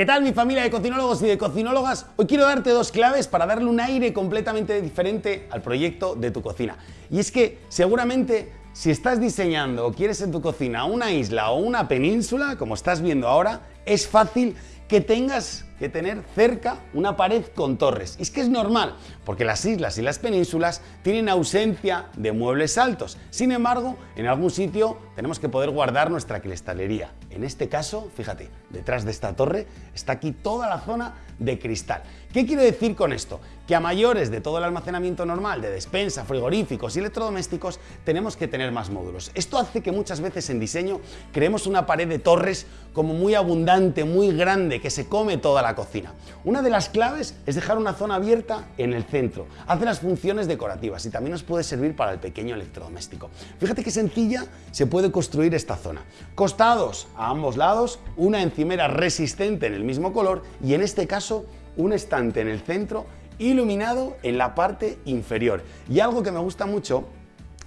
¿Qué tal mi familia de cocinólogos y de cocinólogas? Hoy quiero darte dos claves para darle un aire completamente diferente al proyecto de tu cocina. Y es que seguramente si estás diseñando o quieres en tu cocina una isla o una península, como estás viendo ahora, es fácil que tengas que tener cerca una pared con torres. Y es que es normal, porque las islas y las penínsulas tienen ausencia de muebles altos. Sin embargo, en algún sitio tenemos que poder guardar nuestra cristalería. En este caso, fíjate, detrás de esta torre está aquí toda la zona de cristal. ¿Qué quiero decir con esto? Que a mayores de todo el almacenamiento normal de despensa, frigoríficos y electrodomésticos, tenemos que tener más módulos. Esto hace que muchas veces en diseño creemos una pared de torres como muy abundante, muy grande, que se come toda la cocina. Una de las claves es dejar una zona abierta en el centro. Hace las funciones decorativas y también nos puede servir para el pequeño electrodoméstico. Fíjate qué sencilla se puede construir esta zona. Costados a ambos lados, una encimera resistente en el mismo color y en este caso un estante en el centro iluminado en la parte inferior. Y algo que me gusta mucho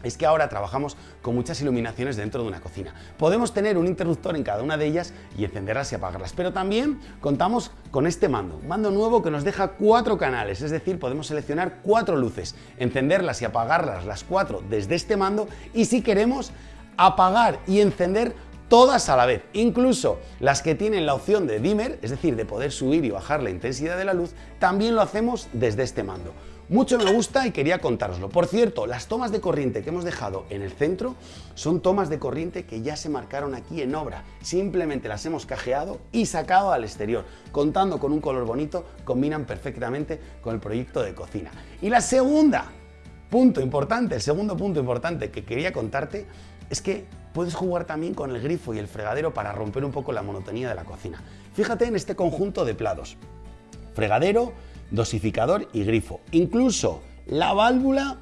es que ahora trabajamos con muchas iluminaciones dentro de una cocina. Podemos tener un interruptor en cada una de ellas y encenderlas y apagarlas, pero también contamos con este mando, mando nuevo que nos deja cuatro canales, es decir, podemos seleccionar cuatro luces, encenderlas y apagarlas las cuatro desde este mando y si queremos apagar y encender todas a la vez, incluso las que tienen la opción de dimmer, es decir, de poder subir y bajar la intensidad de la luz, también lo hacemos desde este mando. Mucho me gusta y quería contároslo. Por cierto, las tomas de corriente que hemos dejado en el centro son tomas de corriente que ya se marcaron aquí en obra. Simplemente las hemos cajeado y sacado al exterior. Contando con un color bonito, combinan perfectamente con el proyecto de cocina. Y la segunda, punto importante, el segundo punto importante que quería contarte es que puedes jugar también con el grifo y el fregadero para romper un poco la monotonía de la cocina. Fíjate en este conjunto de platos. Fregadero, dosificador y grifo. Incluso la válvula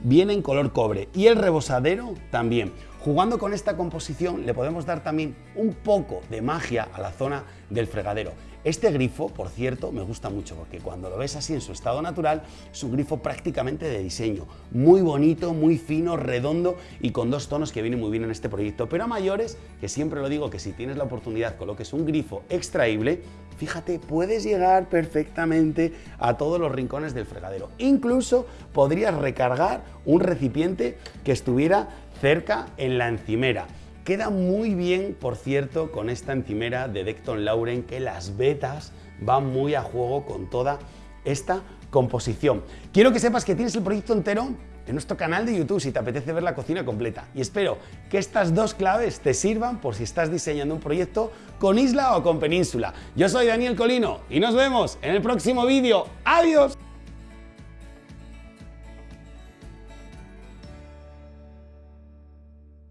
viene en color cobre y el rebosadero también. Jugando con esta composición le podemos dar también un poco de magia a la zona del fregadero. Este grifo, por cierto, me gusta mucho porque cuando lo ves así en su estado natural es un grifo prácticamente de diseño. Muy bonito, muy fino, redondo y con dos tonos que vienen muy bien en este proyecto. Pero a mayores, que siempre lo digo que si tienes la oportunidad coloques un grifo extraíble, fíjate, puedes llegar perfectamente a todos los rincones del fregadero. Incluso podrías recargar un recipiente que estuviera cerca en la encimera. Queda muy bien, por cierto, con esta encimera de Decton Lauren, que las vetas van muy a juego con toda esta composición. Quiero que sepas que tienes el proyecto entero en nuestro canal de YouTube si te apetece ver la cocina completa. Y espero que estas dos claves te sirvan por si estás diseñando un proyecto con isla o con península. Yo soy Daniel Colino y nos vemos en el próximo vídeo. ¡Adiós!